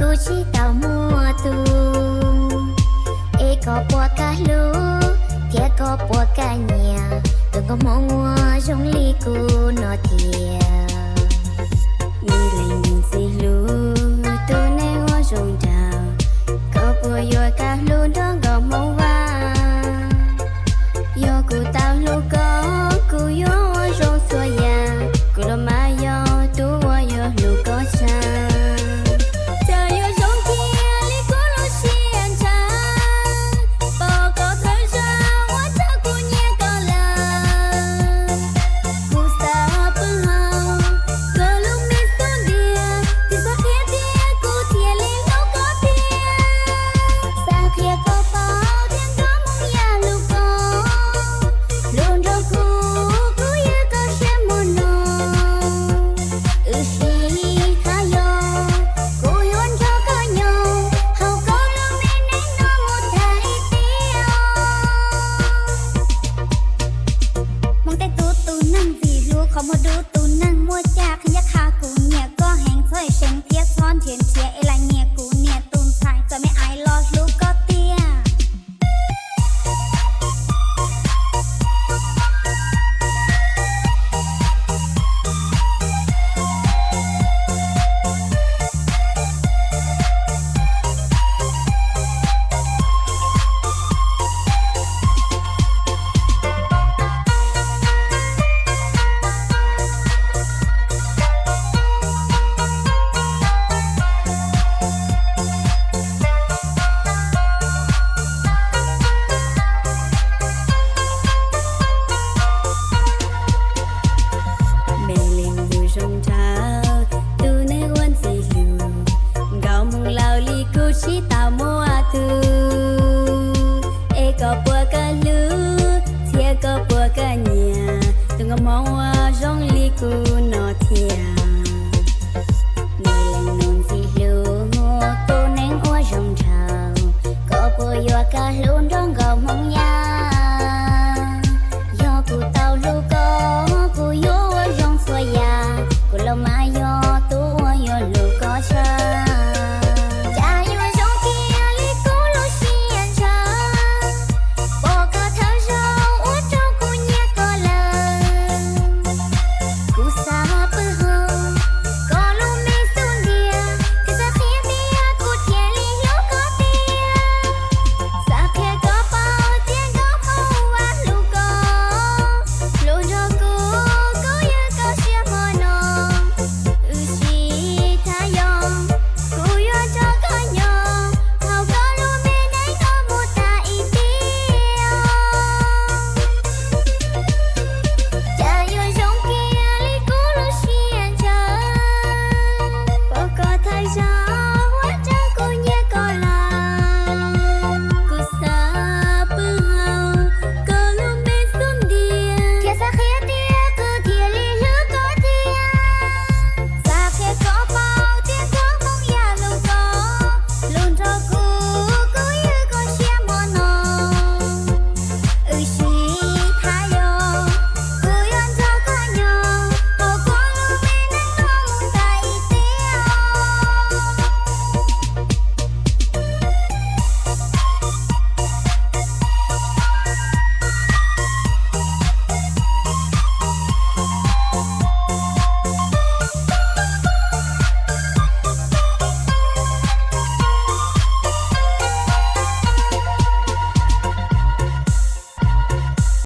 tu chi tao mua tu e có bùa cá lú thiệt có bùa cá nhà. Đừng có mong mua trong ly cua. ka bua ka lu thia ka bua ka nia tung mau jong li ku no thia